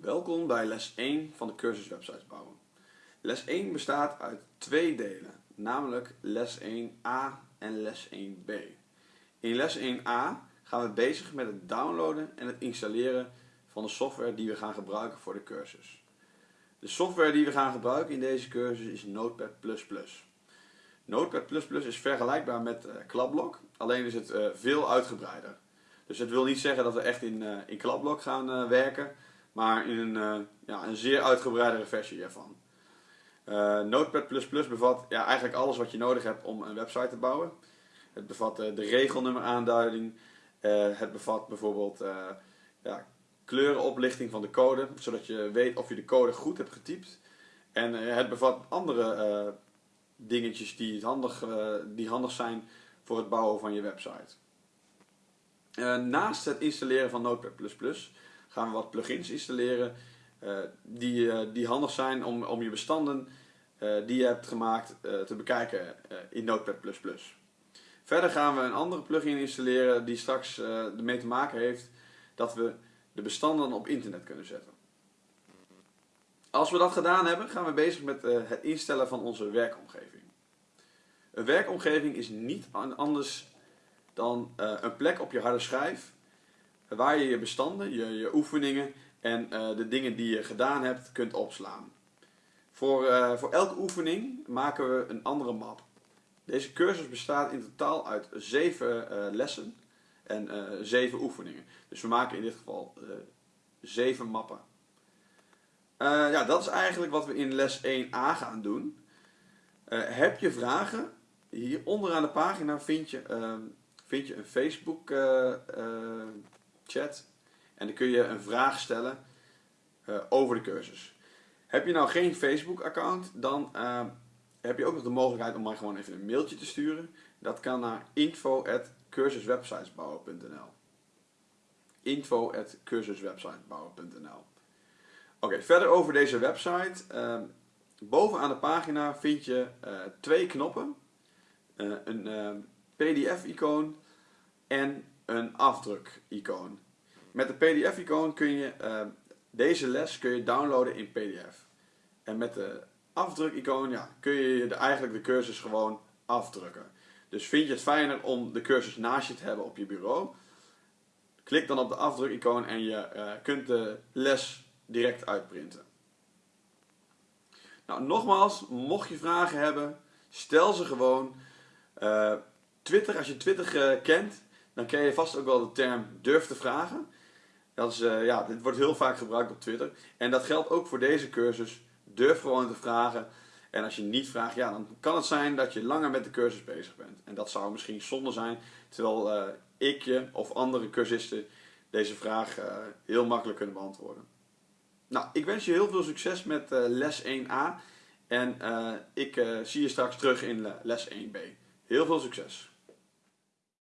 Welkom bij les 1 van de cursus websites bouwen. Les 1 bestaat uit twee delen, namelijk les 1a en les 1b. In les 1a gaan we bezig met het downloaden en het installeren van de software die we gaan gebruiken voor de cursus. De software die we gaan gebruiken in deze cursus is Notepad++. Notepad++ is vergelijkbaar met uh, Klapblok, alleen is het uh, veel uitgebreider. Dus het wil niet zeggen dat we echt in, uh, in Klapblok gaan werken, maar in een, uh, ja, een zeer uitgebreidere versie ervan. Uh, Notepad++ bevat ja, eigenlijk alles wat je nodig hebt om een website te bouwen. Het bevat uh, de regelnummeraanduiding. het bevat bijvoorbeeld ja, kleurenoplichting van de code, zodat je weet of je de code goed hebt getypt. En het bevat andere dingetjes die handig, die handig zijn voor het bouwen van je website. naast het installeren van Notepad++ gaan we wat plugins installeren uh, die, uh, die handig zijn om, om je bestanden uh, die je hebt gemaakt te bekijken in Notepad++. Verder gaan we een andere plugin installeren die straks ermee te maken heeft dat we de bestanden op internet kunnen zetten. Als we dat gedaan hebben, gaan we bezig met het instellen van onze werkomgeving. Een werkomgeving is niet anders dan een plek op je harde schijf waar je je bestanden, je, je oefeningen en uh, de dingen die je gedaan hebt kunt opslaan. Voor, uh, voor elke oefening maken we een andere map. Deze cursus bestaat in totaal uit 7 uh, eh, lessen en 7 oefeningen. Dus we maken in dit geval 7 mappen. ja, dat is eigenlijk wat we in les 1a gaan doen. heb je vragen? Hier onderaan de pagina vind je, ehm, vind je een Facebook chat. En dan kun je een vraag stellen uh, over de cursus. Heb je nou geen Facebook account, dan uh, heb je ook nog de mogelijkheid om mij gewoon even een mailtje te sturen. Dat kan naar info.cursuswebsitesbouwen.nl info.cursuswebsitesbouwen.nl Oké, verder over deze website. Uh, bovenaan de pagina vind je twee knoppen. een pdf-icoon en een afdruk-icoon. Met de pdf-icoon kun je uh, deze les kun je downloaden in pdf. En met de afdruk-icoon ja, kun je de, eigenlijk de cursus gewoon afdrukken. Dus vind je het fijner om de cursus naast je te hebben op je bureau? Klik dan op de afdruk-icoon en je uh, kunt de les direct uitprinten. Nou, nogmaals, mocht je vragen hebben, stel ze gewoon. Uh, Twitter, als je Twitter kent, dan ken je vast ook wel de term durf te vragen. Dat is, uh, ja, dit wordt heel vaak gebruikt op Twitter. En dat geldt ook voor deze cursus. Durf gewoon te vragen. En als je niet vraagt, ja, dan kan het zijn dat je langer met de cursus bezig bent. En dat zou misschien zonde zijn, terwijl uh, ik je of andere cursisten deze vraag uh, heel makkelijk kunnen beantwoorden. Nou, ik wens je heel veel succes met les 1a. En ik zie je straks terug in les 1b. Heel veel succes!